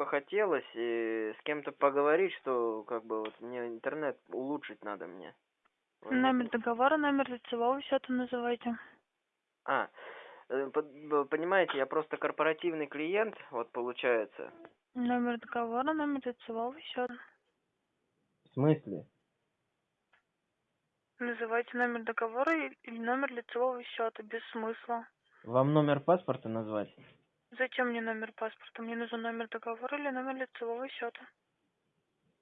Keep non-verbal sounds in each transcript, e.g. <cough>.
бы хотелось и с кем-то поговорить, что как бы вот мне интернет улучшить надо мне. Вот. Номер договора, номер лицевого счета называйте. А, э, понимаете, я просто корпоративный клиент, вот получается. Номер договора, номер лицевого счета. В смысле? Называйте номер договора или номер лицевого счета, без смысла. Вам номер паспорта назвать? Зачем мне номер паспорта? Мне нужен номер договора или номер лицевого счета.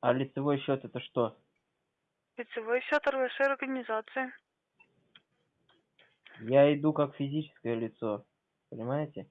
А лицевой счет это что? Лицевой счет вашей организации. Я иду как физическое лицо, понимаете?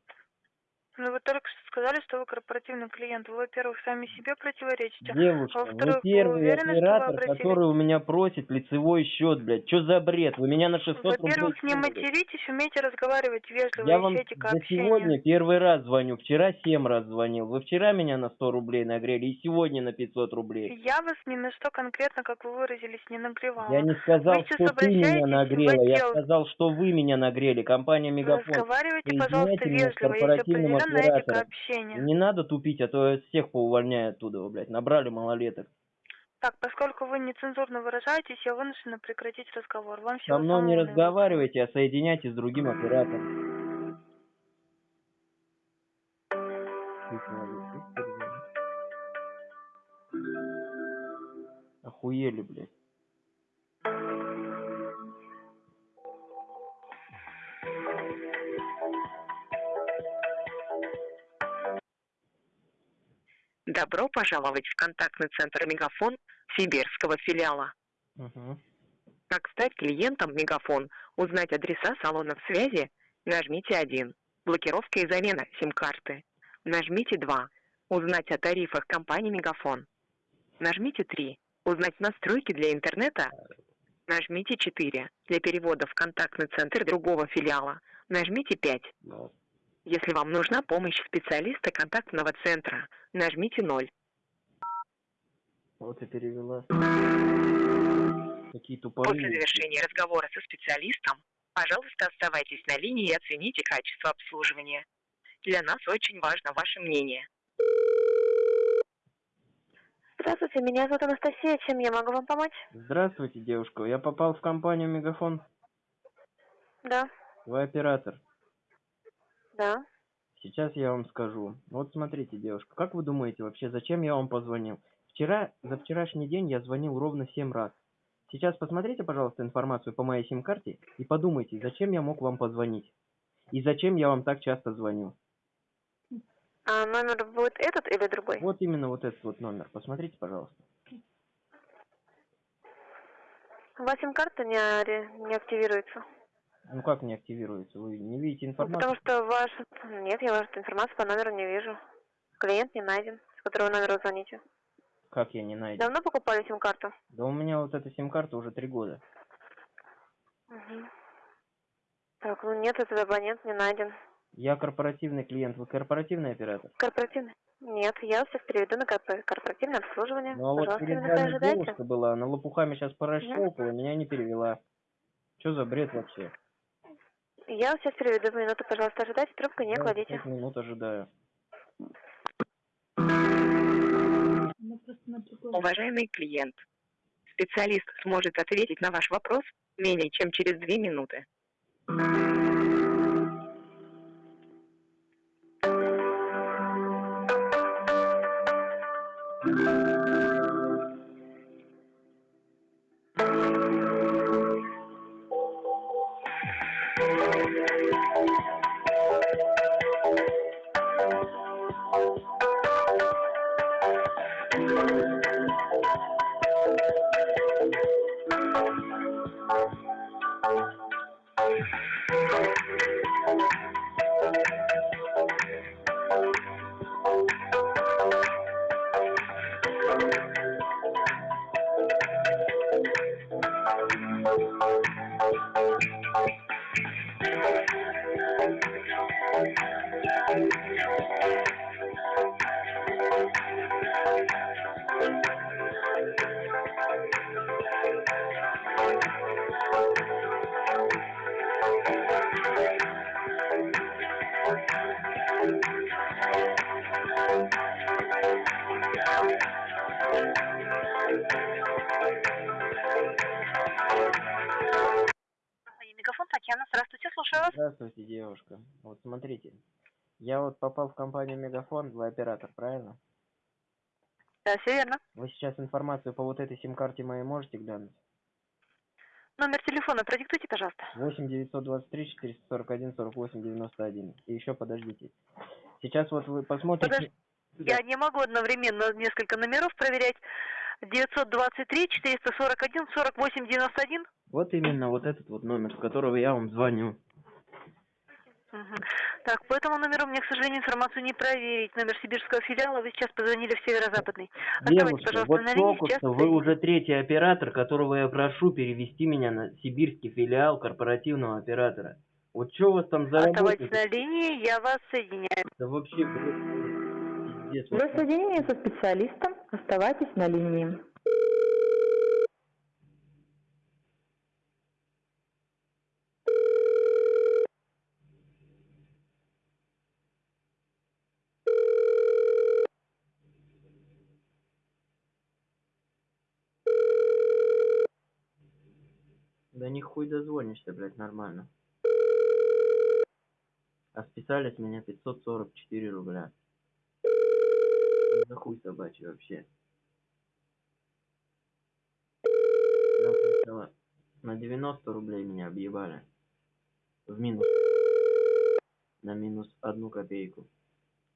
Ну, вы только что сказали, что вы корпоративный клиент. Вы, во-первых, сами себе противоречите. Девушка, А вы во-вторых, вы первый уверены, вы оператор, обратились? который у меня просит лицевой счет, блядь. Что за бред? Вы меня на 600 рублей Во-первых, не материтесь, умейте разговаривать вежливо, Я вам ищите за сегодня первый раз звоню. Вчера 7 раз звонил. Вы вчера меня на 100 рублей нагрели и сегодня на 500 рублей. Я вас ни на что конкретно, как вы выразились, не нагревала. Я не сказал, Вы что ты меня нагрела. Я сказал, что вы меня нагрели. Компания Мегафон. Разговаривайте, пожалуйста, вежливо, есть этика оператором. общения. Не надо тупить, а то всех поувольняю оттуда, блядь. Набрали малолеток. Так, поскольку вы нецензурно выражаетесь, я вынуждена прекратить разговор. Вам Со всего мной не наилучшего. разговаривайте, а соединяйте с другим оператором. Охуели, блядь. Добро пожаловать в контактный центр Мегафон Сибирского филиала. Угу. Как стать клиентом Мегафон, узнать адреса салонов связи, нажмите 1. Блокировка и замена сим-карты. Нажмите 2. Узнать о тарифах компании Мегафон. Нажмите 3. Узнать настройки для интернета. Нажмите 4. Для перевода в контактный центр другого филиала. Нажмите 5. Если вам нужна помощь специалиста контактного центра, нажмите 0. Вот и перевела. Какие После тупорылые. завершения разговора со специалистом, пожалуйста, оставайтесь на линии и оцените качество обслуживания. Для нас очень важно ваше мнение. Здравствуйте, меня зовут Анастасия. Чем я могу вам помочь? Здравствуйте, девушка. Я попал в компанию Мегафон. Да, Вы оператор. Да. Сейчас я вам скажу. Вот смотрите, девушка, как вы думаете вообще, зачем я вам позвонил? Вчера, за вчерашний день я звонил ровно 7 раз. Сейчас посмотрите, пожалуйста, информацию по моей сим-карте и подумайте, зачем я мог вам позвонить. И зачем я вам так часто звоню. А номер будет этот или другой? Вот именно вот этот вот номер. Посмотрите, пожалуйста. У вас сим-карта не, не активируется. Ну как не активируется? Вы не видите Ну, информацию? потому что ваш... Нет, я вашу информацию по номеру не вижу. Клиент не найден, с которого номера звоните. Как я не найду? Давно покупали сим-карту? Да у меня вот эта сим-карта уже три года. Мгм. Так, ну нет, этот абонент не найден. Я корпоративный клиент. Вы корпоративный оператор? Корпоративный? Нет, я всех переведу на корпо- корпоративное обслуживание. Ну а вот Пожалуйста, перед минуту вами девушка была, она лопухами сейчас поращелкала, меня не перевела. Что за бред вообще? Я сейчас переведу минуту, пожалуйста, ожидайте, трубку не Я кладите. пять минут ожидаю. Уважаемый клиент, специалист сможет ответить на ваш вопрос менее чем через две минуты. Девушка. Вот смотрите, я вот попал в компанию Мегафон, вы оператор, правильно? Да, все верно. Вы сейчас информацию по вот этой сим-карте моей можете глянуть? Номер телефона продиктуйте, пожалуйста. 8 923 441 48 91. И еще подождите. Сейчас вот вы посмотрите... Подожди. Я не могу одновременно несколько номеров проверять. 923 441 48 91. Вот именно вот этот вот номер, с которого я вам звоню. Так, по этому номеру мне, к сожалению, информацию не проверить. Номер сибирского филиала, вы сейчас позвонили в северо-западный. Оставайтесь, Девушка, пожалуйста, вот на линии, сейчас вы уже третий оператор, которого я прошу перевести меня на сибирский филиал корпоративного оператора. Вот что у вас там за Оставайтесь на линии, я вас соединяю. Да вообще, пиздец. Вы соединение со специалистом. Оставайтесь на линии. Да дозвонишься, блядь, нормально. А списали с меня 544 рубля. За хуй собачий вообще. На 90 рублей меня объебали. В минус. На минус одну копейку.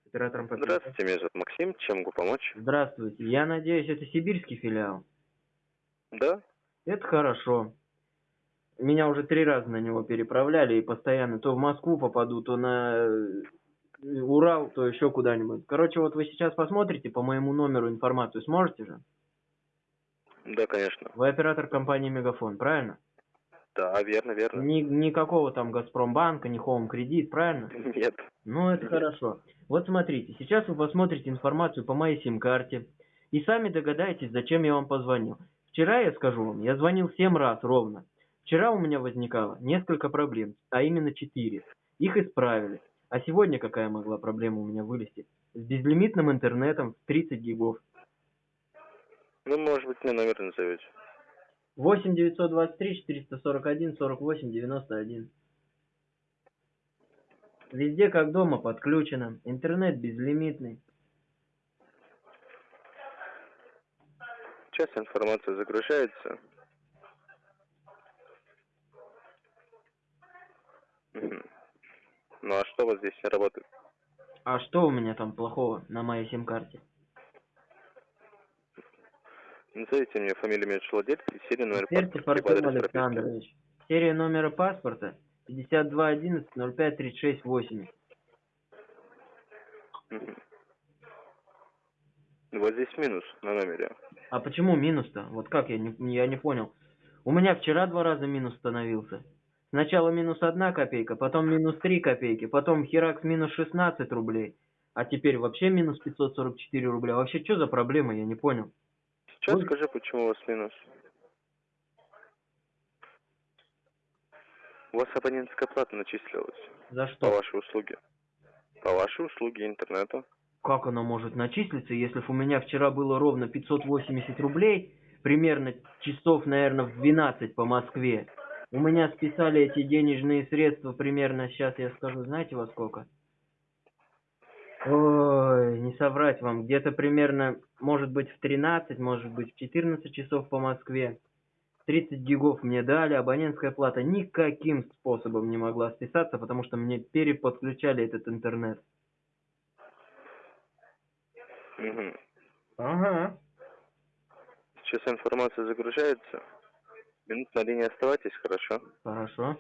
Оператором по Здравствуйте, меня зовут Максим. Чем могу помочь? Здравствуйте. Я надеюсь, это сибирский филиал. Да? Это хорошо. Меня уже три раза на него переправляли и постоянно то в Москву попаду, то на э, Урал, то еще куда-нибудь. Короче, вот вы сейчас посмотрите по моему номеру информацию, сможете же? Да, конечно. Вы оператор компании Мегафон, правильно? Да, верно, верно. Ни, никакого там Газпромбанка, ни Хоум Кредит, правильно? <laughs> Нет. Ну, это хорошо. Вот смотрите, сейчас вы посмотрите информацию по моей сим-карте и сами догадаетесь, зачем я вам позвонил. Вчера, я скажу вам, я звонил 7 раз ровно. Вчера у меня возникало несколько проблем, а именно 4. Их исправили. А сегодня какая могла проблема у меня вылезти? С безлимитным интернетом в 30 гигов. Ну, может быть, мне номер назовете. 8 923 441 48 91. Везде как дома подключено. Интернет безлимитный. Сейчас информация загружается. Ну, а что у вас здесь работает? А что у меня там плохого на моей сим-карте? Назовите мне фамилию, имя, владельца и серию номер Перцев паспорта, либо Артем адрес прописки. Александрович. Серия номера паспорта 5211 05 36 80. Мгм. Вот здесь минус на номере. А почему минус-то? Вот как, я не, я не понял. У меня вчера два раза минус становился. Сначала минус одна копейка, потом минус три копейки, потом херакс минус 16 рублей. А теперь вообще минус 544 рубля. Вообще что за проблема, я не понял. Сейчас Ой. скажи, почему у вас минус. У вас абонентская плата начислилась За по что? вашей услуге. По вашей услуге интернета. Как она может начислиться, если у меня вчера было ровно 580 рублей, примерно часов, наверное, в 12 по Москве. У меня списали эти денежные средства примерно, сейчас я скажу, знаете во сколько? Ой, не соврать вам, где-то примерно, может быть, в 13, может быть, в 14 часов по Москве. 30 гигов мне дали, абонентская плата никаким способом не могла списаться, потому что мне переподключали этот интернет. Мгм. Ага. Сейчас информация загружается. Минут на линии оставайтесь, хорошо? Хорошо.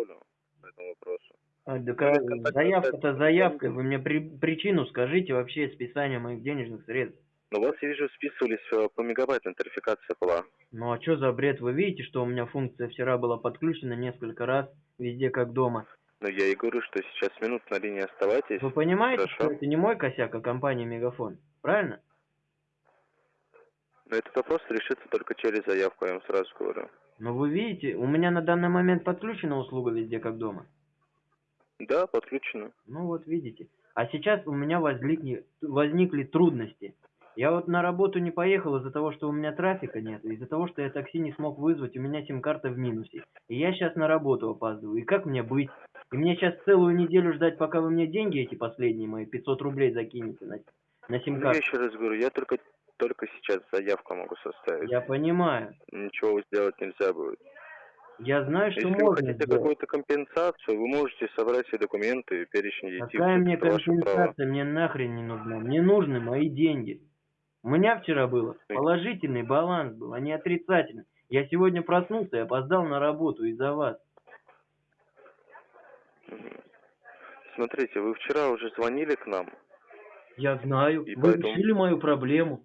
Составлю по этому вопросу. А, да Ну, заявка-то заявкой. Вы мне при- причину скажите вообще списания моих денежных средств. Но у вас, я вижу, списывались э, по мегабайту, интерфикация была. Ну а что за бред? Вы видите, что у меня функция вчера была подключена несколько раз, везде как дома. Но я и говорю, что сейчас минут на линии оставайтесь. Вы понимаете, Хорошо. что это не мой косяк, а компания Мегафон? Правильно? Но этот вопрос решится только через заявку, я вам сразу говорю. Но вы видите, у меня на данный момент подключена услуга везде как дома. Да, подключено. Ну вот видите. А сейчас у меня возникли, возникли трудности. Я вот на работу не поехал из-за того, что у меня трафика нет, из-за того, что я такси не смог вызвать, у меня сим-карта в минусе. И я сейчас на работу опаздываю. И как мне быть? И мне сейчас целую неделю ждать, пока вы мне деньги эти последние мои, 500 рублей закинете на, на Ну, я сим-карту. еще раз говорю, я только, только сейчас заявку могу составить. Я понимаю. Ничего сделать нельзя будет. Я знаю, что Если вы можно хотите сделать. какую-то компенсацию, вы можете собрать все документы и перечень детей. Какая мне компенсация? Мне нахрен не нужна. Мне нужны мои деньги. У меня вчера было положительный баланс был, а не отрицательный. Я сегодня проснулся и опоздал на работу из-за вас. Смотрите, вы вчера уже звонили к нам. Я знаю. И вы поэтому- решили мою проблему.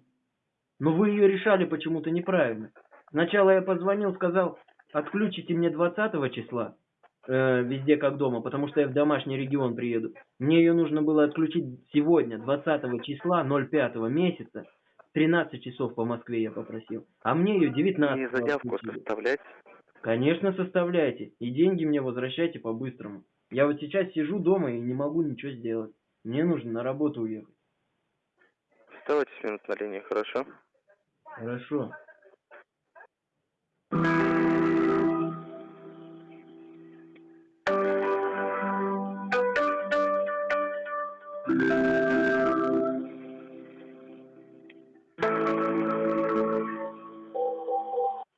Но вы ее решали почему-то неправильно. Сначала я позвонил, сказал, отключите мне 20 числа, э, везде как дома, потому что я в домашний регион приеду. Мне ее нужно было отключить сегодня, 20 числа 05 месяца, 13 часов по Москве я попросил. А мне ее 19 Мне заявку составлять. Конечно, составляйте. И деньги мне возвращайте по-быстрому. Я вот сейчас сижу дома и не могу ничего сделать. Мне нужно на работу уехать. Оставайтесь минут на линии, хорошо? Хорошо.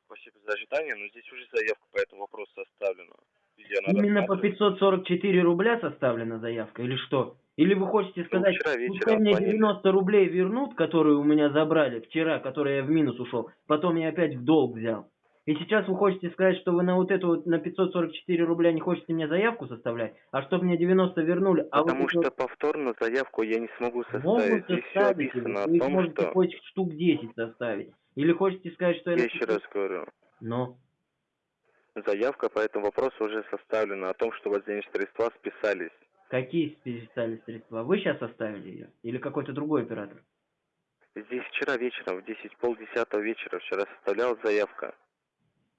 Спасибо за ожидание, но здесь уже заявка по этому вопросу составлена. Именно по рассматривать. 544 рубля составлена заявка или что? Или вы хотите сказать, вчера вечером пускай мне звонили. 90 рублей вернут, которые у меня забрали вчера, которые я в минус ушел, потом я опять в долг взял. И сейчас вы хотите сказать, что вы на вот эту вот, на 544 рубля не хотите мне заявку составлять, а чтобы мне 90 вернули, а Потому вот что повторно заявку я не смогу вот могут составить. Здесь все составить, вы том, можете что... хоть штук 10 составить. Или хотите сказать, что Я я... еще раз говорю, Но. заявка по этому вопросу уже составлена о том, что денежные средства списались. Какие списали средства? Вы сейчас составили ее? Или какой-то другой оператор? Здесь вчера вечером, в 10, полдесятого вечера, вчера составлялась заявка.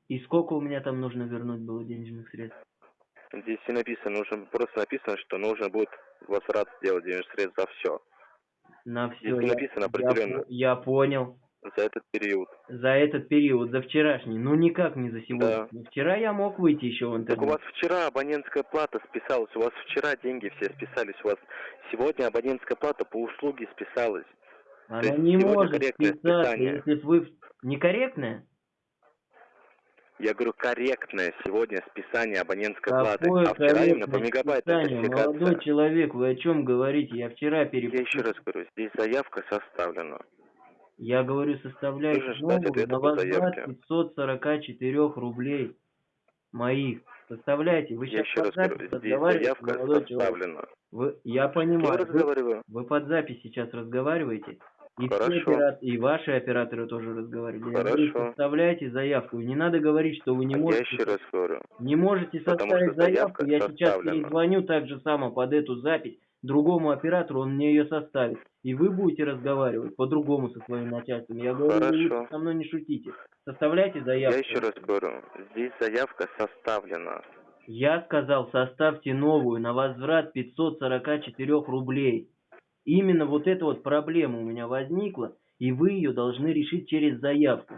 И сколько у меня там нужно вернуть было денежных средств? Здесь и написано, нужно, просто написано, что нужно будет возврат сделать денежных средств за все. На все. Здесь не написано определенно. Я, понял. За этот период. За этот период, за вчерашний. Ну никак не за сегодня. Да. Вчера я мог выйти еще в Так у интернет. вас вчера абонентская плата списалась, у вас вчера деньги все списались, у вас сегодня абонентская плата по услуге списалась. Она не может списаться, списание. если вы... Некорректная? Я говорю, корректное сегодня списание абонентской Какое платы. А вчера именно по мегабайту? Молодой человек, вы о чем говорите? Я вчера Я перепутал. еще раз говорю, здесь заявка составлена. Я говорю, ждать новую на возврат заявке. 544 рублей моих. Составляйте. Вы Я сейчас раз под запись разговариваете, молодой человек. Вы, я Я понимаю. Вы, вы под запись сейчас разговариваете. И, все опера- и ваши операторы тоже разговаривали. Я Хорошо. составляйте заявку. Не надо говорить, что вы не Я можете. еще раз говорю. Не можете составить заявку. Я сейчас перезвоню так же само под эту запись другому оператору, он мне ее составит. И вы будете разговаривать по-другому со своим начальством. Я говорю, вы Хорошо. со мной не шутите. Составляйте заявку. Я еще раз говорю. Здесь заявка составлена. Я сказал, составьте новую на возврат 544 рублей. Именно вот эта вот проблема у меня возникла, и вы ее должны решить через заявку.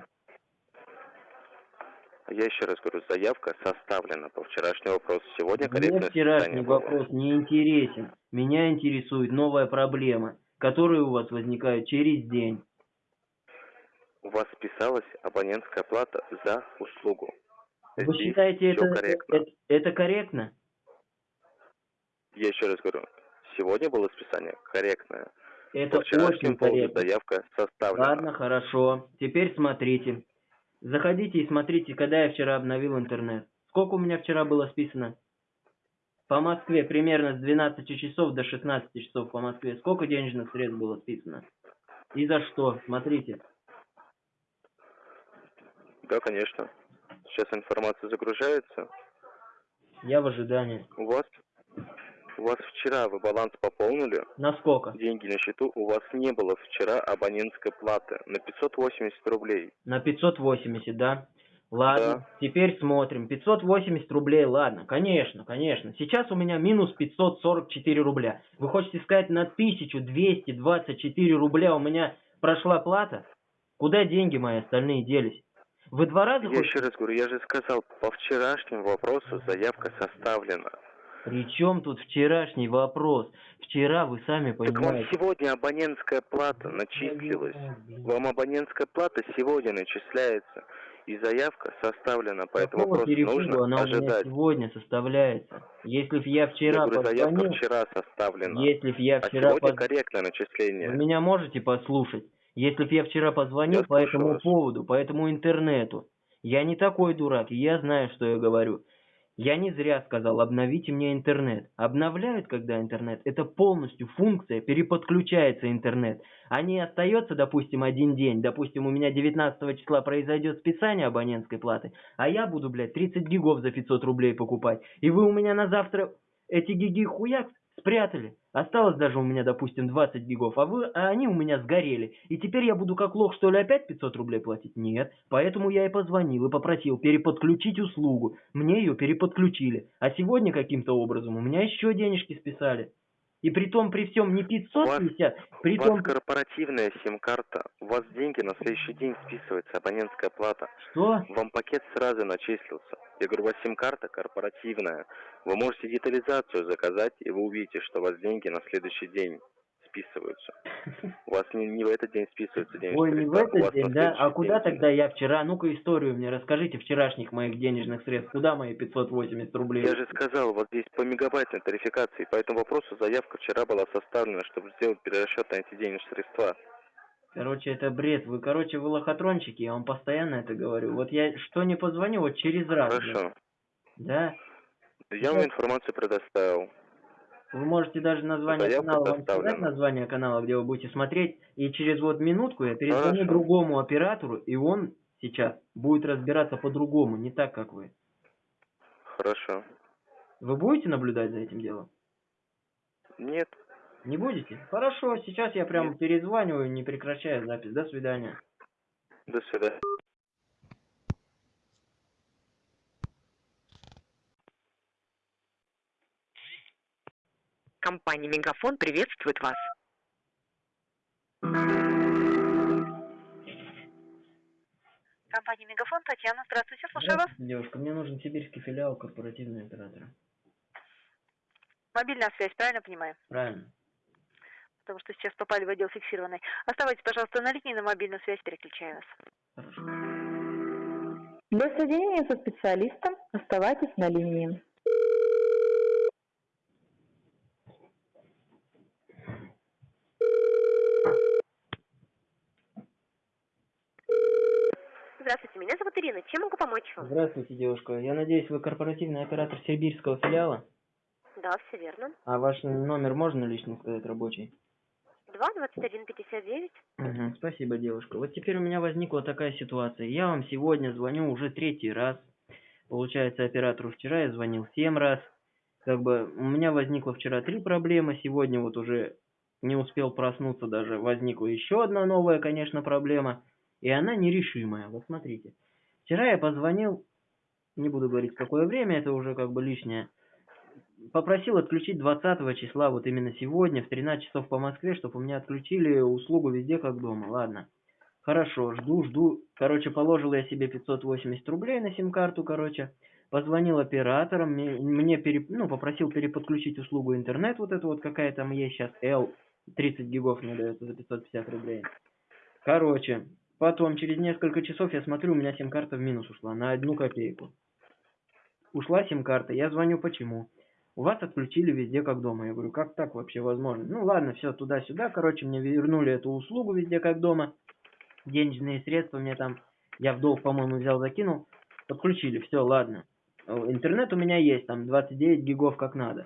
Я еще раз говорю, заявка составлена по вчерашнему вопросу. Сегодня Мне корректное вчерашний вопрос не интересен. Меня интересует новая проблема, которая у вас возникает через день. У вас списалась абонентская плата за услугу. Вы Здесь считаете это, корректно. это, это корректно? Я еще раз говорю, сегодня было списание корректное. Это очень корректно. заявка составлена. Ладно, хорошо. Теперь смотрите. Заходите и смотрите, когда я вчера обновил интернет. Сколько у меня вчера было списано? По Москве примерно с 12 часов до 16 часов по Москве. Сколько денежных средств было списано? И за что? Смотрите. Да, конечно. Сейчас информация загружается. Я в ожидании. У вас у вас вчера вы баланс пополнили, На сколько? деньги на счету, у вас не было вчера абонентской платы на 580 рублей. На 580, да? Ладно, Да. теперь смотрим. 580 рублей, ладно, конечно, конечно. Сейчас у меня минус 544 рубля. Вы хотите сказать, на 1224 рубля у меня прошла плата? Куда деньги мои остальные делись? Вы два раза Я хоть- еще раз говорю, я же сказал, по вчерашнему вопросу заявка составлена. При чем тут вчерашний вопрос? Вчера вы сами Так вам понимаете. сегодня абонентская плата начислилась. Вам абонентская плата сегодня начисляется. И заявка составлена по этому Какого вопросу. перепугу Нужно она у меня ожидать. сегодня составляется? Если б я Я вчера говорю, заявка позвонил, вчера составлена. если б я А вчера сегодня поз- корректное начисление. Вы меня можете послушать? Если б я вчера позвонил Я по этому вас. поводу, по этому интернету, я не такой дурак, и я знаю, что я говорю. Я не зря сказал, обновите мне интернет. Обновляют, когда интернет, это полностью функция, переподключается интернет. А не остается, допустим, один день, допустим, у меня 19 числа произойдет списание абонентской платы, а я буду, блядь, 30 гигов за 500 рублей покупать. И вы у меня на завтра эти гиги хуяк спрятали. Осталось даже у меня, допустим, 20 гигов, а, вы, а они у меня сгорели. И теперь я буду как лох, что ли, опять 500 рублей платить? Нет. Поэтому я и позвонил и попросил переподключить услугу. Мне ее переподключили. А сегодня каким-то образом у меня еще денежки списали. И при том, при всем не 550, при у том... вас корпоративная сим-карта, у вас деньги на следующий день списывается, абонентская плата. Что? Вам пакет сразу начислился. Я говорю, у вас сим-карта корпоративная. Вы можете детализацию заказать, и вы увидите, что у вас деньги на следующий день списываются. У вас не, не в этот день списываются денежные Ой, не в этот день, да? А куда день. тогда я вчера? Ну-ка историю мне расскажите вчерашних моих денежных средств. Куда мои 580 рублей? Я же сказал, вот здесь по мегабайтной тарификации. По этому вопросу заявка вчера была составлена, чтобы сделать перерасчет на эти денежные средства. Короче, это бред. Вы, короче, вы лохотрончики, я вам постоянно это говорю. Вот я что не позвоню, вот через раз. Хорошо. Да? Я вам информацию предоставил. Вы можете даже название Заявка канала, вам сказать название канала, где вы будете смотреть, и через вот минутку я перезвоню Хорошо. другому оператору, и он сейчас будет разбираться по-другому, не так, как вы. Хорошо. Вы будете наблюдать за этим делом? Нет. Не будете? Хорошо, сейчас я прям перезваниваю, не прекращая запись. До свидания. До свидания. Компания «Мегафон» приветствует вас. Компания Мегафон, Татьяна, здравствуйте, слушаю вас. Девушка, мне нужен сибирский филиал корпоративного оператора. Мобильная связь, правильно понимаю? Правильно. Потому что сейчас попали в отдел фиксированный. Оставайтесь, пожалуйста, на линии, на мобильную связь переключаю вас. Хорошо. Для соединения со специалистом оставайтесь на линии. Здравствуйте, Ирина. Чем могу помочь вам? Здравствуйте, девушка. Я надеюсь, вы корпоративный оператор сибирского филиала? Да, все верно. А ваш номер можно лично сказать рабочий? 2159. Мгм, спасибо, девушка. Вот теперь у меня возникла такая ситуация. Я вам сегодня звоню уже третий раз. Получается, оператору вчера я звонил семь раз. Как бы у меня возникло вчера три проблемы, сегодня вот уже не успел проснуться даже, возникла еще одна новая, конечно, проблема, и она нерешимая. Вот смотрите. Вчера я позвонил, не буду говорить какое время, это уже как бы лишнее, попросил отключить 20 числа, вот именно сегодня, в 13 часов по Москве, чтобы у меня отключили услугу везде как дома. Ладно. Хорошо, жду, жду. Короче, положил я себе 580 рублей на сим-карту, короче. Позвонил операторам, мне, мне пере, ну, попросил переподключить услугу интернет, вот это вот какая там есть сейчас, L, 30 гигов мне дается за 550 рублей. Короче, потом, через несколько часов, я смотрю, у меня сим-карта в минус ушла, на одну копейку. Ушла сим-карта, я звоню, почему? У вас отключили везде как дома. Я говорю, как так вообще возможно? Ну ладно, все, туда-сюда, короче, мне вернули эту услугу везде как дома. Денежные средства мне там, я в долг, по-моему, взял, закинул. Подключили, все, ладно. Интернет у меня есть, там 29 гигов как надо.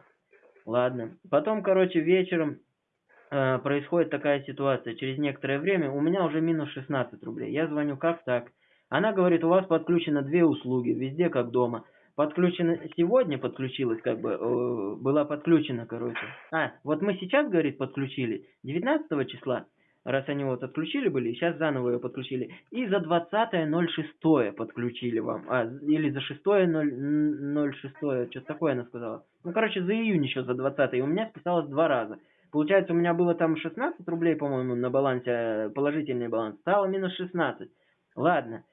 Ладно. Потом, короче, вечером э, происходит такая ситуация. Через некоторое время у меня уже минус 16 рублей. Я звоню, как так? Она говорит, у вас подключено две услуги, везде как дома. Подключена сегодня подключилась, как бы, э, была подключена, короче. А, вот мы сейчас, говорит, подключили, 19 числа, раз они вот отключили были, сейчас заново ее подключили. И за 20.06 подключили вам. А, или за 6.06, что-то такое она сказала. Ну, короче, за июнь еще за 20 и у меня списалось два раза. Получается, у меня было там 16 рублей, по-моему, на балансе, э, положительный баланс. Стало минус 16. Ладно.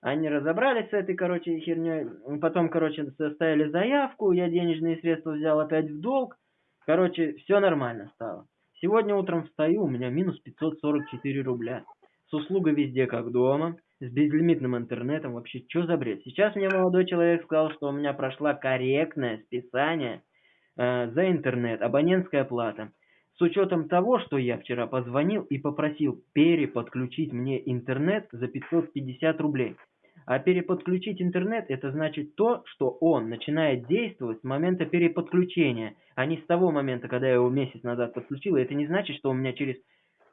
Они разобрались с этой, короче, херней. Потом, короче, составили заявку, я денежные средства взял опять в долг. Короче, все нормально стало. Сегодня утром встаю, у меня минус 544 рубля. С услугой везде как дома, с безлимитным интернетом. Вообще, что за бред? Сейчас мне молодой человек сказал, что у меня прошла корректное списание э, за интернет, абонентская плата. С учетом того, что я вчера позвонил и попросил переподключить мне интернет за 550 рублей. А переподключить интернет это значит то, что он начинает действовать с момента переподключения, а не с того момента, когда я его месяц назад подключил. И это не значит, что у меня через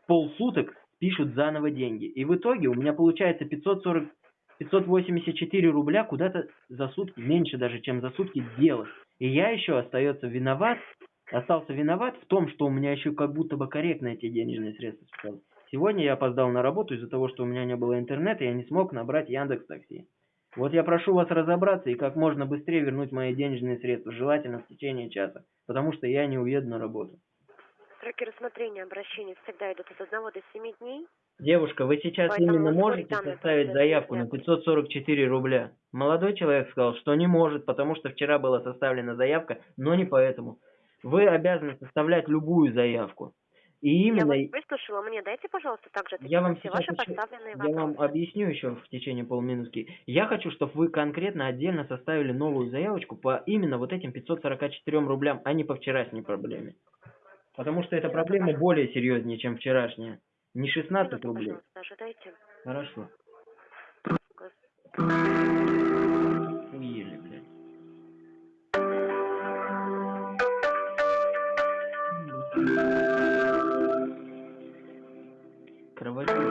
полсуток пишут заново деньги. И в итоге у меня получается 540, 584 рубля куда-то за сутки, меньше даже, чем за сутки делать. И я еще остается виноват, остался виноват в том, что у меня еще как будто бы корректно эти денежные средства списались. Сегодня я опоздал на работу из-за того, что у меня не было интернета, и я не смог набрать Яндекс Такси. Вот я прошу вас разобраться и как можно быстрее вернуть мои денежные средства, желательно в течение часа, потому что я не уеду на работу. Сроки рассмотрения обращений всегда идут от 1 до 7 дней. Девушка, вы сейчас Поэтому именно можете составить заявку на нельзя. 544 рубля? Молодой человек сказал, что не может, потому что вчера была составлена заявка, но не поэтому. Вы обязаны составлять любую заявку. И именно... Я вас выслушала, мне дайте, пожалуйста, также Я вам все сейчас ваши еще- поставленные Я вопросы. вам объясню еще в течение полминутки. Я хочу, чтобы вы конкретно отдельно составили новую заявочку по именно вот этим 544 рублям, а не по вчерашней проблеме. Потому что эта Минуту, проблема пожалуйста. более серьезнее, чем вчерашняя. Не 16 Минуту, рублей. Хорошо. Кровать.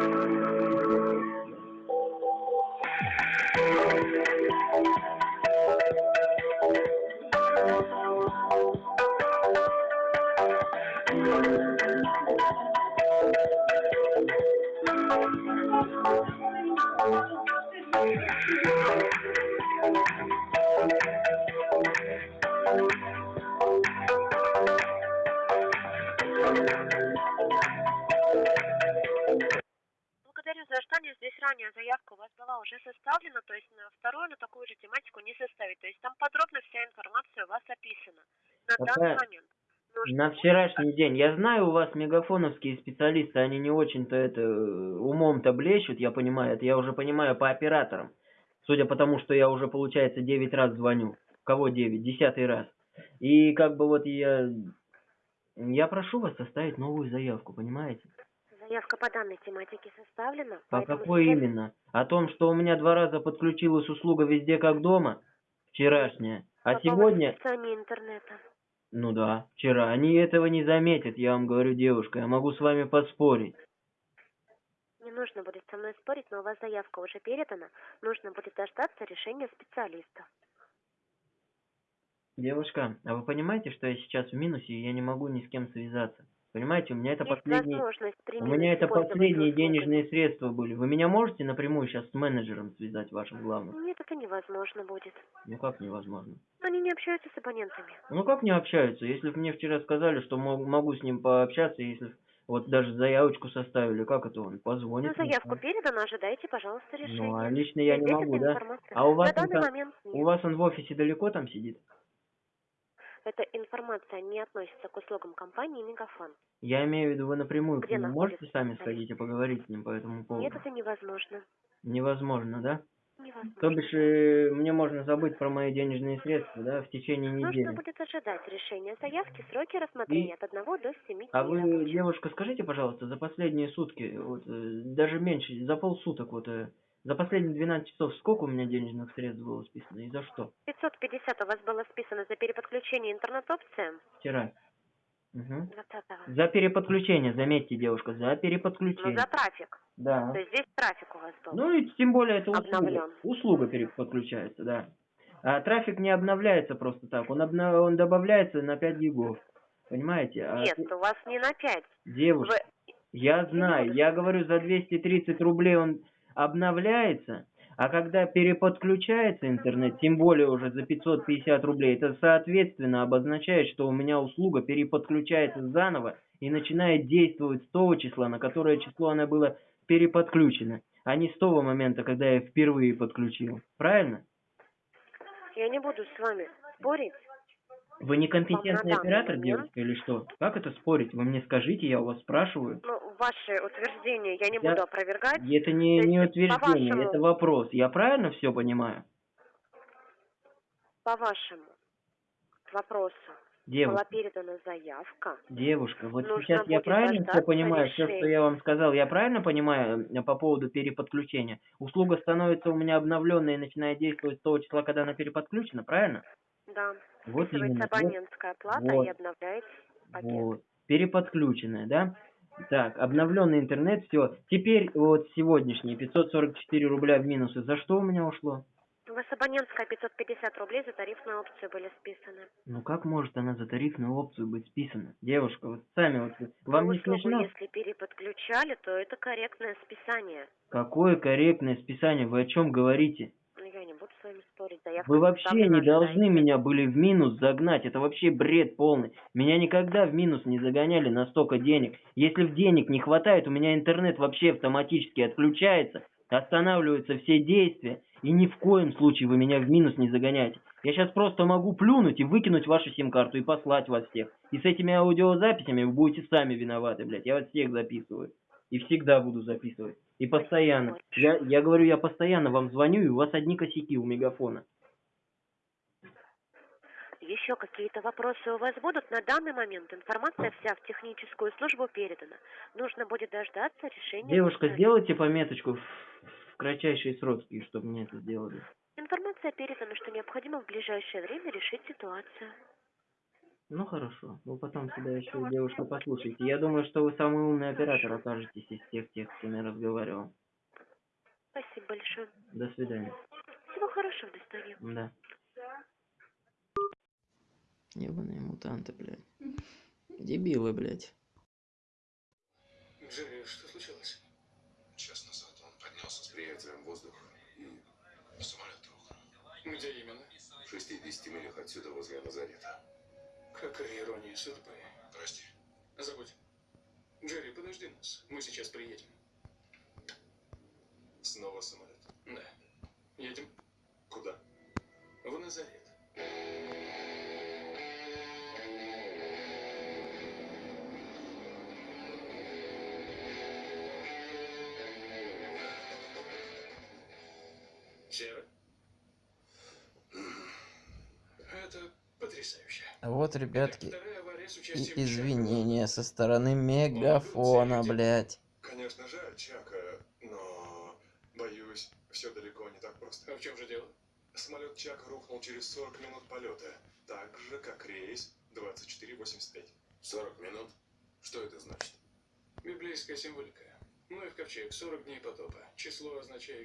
уже составлена, то есть на вторую, на такую же тематику не составить. То есть там подробно вся информация у вас описана. На Какая? данный момент. нужно На будет вчерашний день. Я знаю, у вас мегафоновские специалисты, они не очень-то это э, умом-то блещут, я понимаю. Это я уже понимаю по операторам. Судя по тому, что я уже, получается, 9 раз звоню. Кого 9? Десятый раз. И как бы вот я... Я прошу вас составить новую заявку, понимаете? Заявка по данной тематике составлена. По поэтому какой сейчас- именно? О том, что у меня два раза подключилась услуга везде как дома, вчерашняя, а по сегодня интернета. Ну да, вчера. Они этого не заметят, я вам говорю, девушка. Я могу с вами поспорить. Не нужно будет со мной спорить, но у вас заявка уже передана. Нужно будет дождаться решения специалиста. Девушка, а вы понимаете, что я сейчас в минусе, и я не могу ни с кем связаться? Понимаете, у меня это Есть последние... У меня это последние денежные средства были. Вы меня можете напрямую сейчас с менеджером связать вашим главным? Нет, это невозможно будет. Ну как невозможно? Они не общаются с абонентами. Ну как не общаются? Если бы мне вчера сказали, что мо- могу с ним пообщаться, если вот даже заявочку составили, как это он Ну, позвонит? мне, заявку да? передана, ожидайте, пожалуйста, решения. Ну, а лично я не могу, да? информация. А у вас, На он момент нет. у вас он в офисе далеко там сидит? Эта информация не относится к услугам компании Мегафон. Я имею в виду, вы напрямую к Где нему находится можете сами сходить и поговорить с ним по этому поводу? Нет, это невозможно. Невозможно, да? Невозможно. То бишь, э, мне можно забыть про мои денежные средства, да, в течение недели. Нужно будет ожидать решения заявки, сроки рассмотрения от 1 до 7 А вы, рабочих. девушка, скажите, пожалуйста, за последние сутки, вот, э, даже меньше, за полсуток, вот, э, за последние 12 часов, сколько у меня денежных средств было списано и за что? 550 у вас было списано за переподключение интернет-опциям Вчера. 20 За переподключение, заметьте, девушка, за Ну, переподключение. за трафик. Да. То есть здесь трафик у вас был. Ну и тем более это услуга. Обновлен. Услуга переподключается, да. А трафик не обновляется просто так, он, обна- он добавляется на 5 гигов. Понимаете? А Нет, ты- у вас не на 5. Девушка, Вы... я знаю, я говорю, за 230 рублей он обновляется, а когда переподключается интернет, тем более уже за 550 рублей, это соответственно обозначает, что у меня услуга переподключается заново и начинает действовать с того числа, на которое число она была переподключена, а не с того момента, когда я впервые подключил. Правильно? Я не буду с вами спорить. Вы некомпетентный оператор, девушка, или что? Как это спорить? Вы мне скажите, я у вас спрашиваю. Ну, ваши утверждения я не Я- буду опровергать. Это не, не утверждение, это вопрос. Я правильно все понимаю? По вашему вопросу была Девушка, передана заявка. девушка, вот Нужно сейчас я правильно все понимаю, все, что я вам сказал, я правильно понимаю э, по поводу переподключения? Услуга становится у меня обновленной и начинает действовать с того числа, когда она переподключена, правильно? Да. Вот именно. Абонентская плата вот. и обновляется пакет. вот. Переподключенная, да? Так, обновленный интернет, все. Теперь вот сегодняшние 544 рубля в минусы. За что у меня ушло? У вас абонентская 550 рублей за тарифную опцию были списаны. Ну как может она за тарифную опцию быть списана? Девушка, вот сами вот, вам Но не услугу, смешно? если переподключали, то это корректное списание. Какое корректное списание? Вы о чем говорите? Я не буду с вами спорить. Заявка Вы вообще не должны меня были в минус загнать. Это вообще бред полный. Меня никогда в минус не загоняли на столько денег. Если в денег не хватает, у меня интернет вообще автоматически отключается, останавливаются все действия, и ни в коем случае вы меня в минус не загоняете. Я сейчас просто могу плюнуть и выкинуть вашу сим-карту и послать вас всех. И с этими аудиозаписями вы будете сами виноваты, блядь. Я вас всех записываю. И всегда буду записывать. И постоянно. Я, я говорю, я постоянно вам звоню, и у вас одни косяки у мегафона. Еще какие-то вопросы у вас будут? На данный момент информация вся в техническую службу передана. Нужно будет дождаться решения. Девушка, сделайте пометочку в, в кратчайшие сроки, чтобы мне это сделали. Информация передана, что необходимо в ближайшее время решить ситуацию. Ну хорошо, вы потом себя еще, девушка, послушайте. Я думаю, что вы самый умный оператор окажетесь из всех тех, с кем я разговаривал. Спасибо большое. До свидания. Всего хорошего, до свидания. Да. Ебаные мутанты, блядь. Дебилы, блядь. Джерри, что случилось? Час назад он поднялся с приятелем в воздух и самолет рухнул. Где именно? В 60 милях отсюда, возле Назарета. Какая ирония судьбы. Прости. Забудь. Джерри, подожди нас. Мы сейчас приедем. Снова самолет. Да. Едем Куда? в Назарет. Вот, ребятки, и извинения со стороны мегафона, блядь. Конечно, жаль Чака, но, боюсь, все далеко не так просто. А в чем же дело? Самолет Чак рухнул через 40 минут полета. Так же, как рейс 2485. 40 минут? Что это значит? Библейская символика. Ну и в ковчег 40 дней потопа. Число, означающее